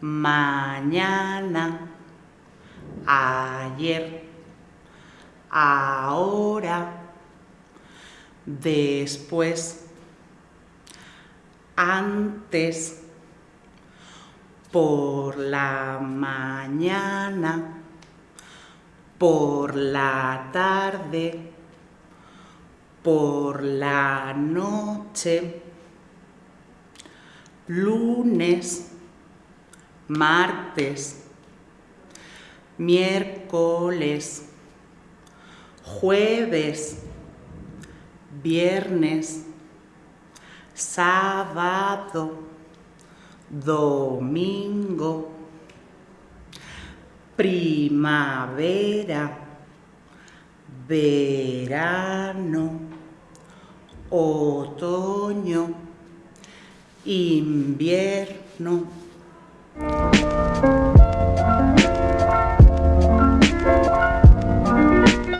mañana, ayer, ahora, después, antes, por la mañana, por la tarde, por la noche, lunes, martes, miércoles, jueves, viernes, sábado, domingo, primavera, verano, otoño, invierno,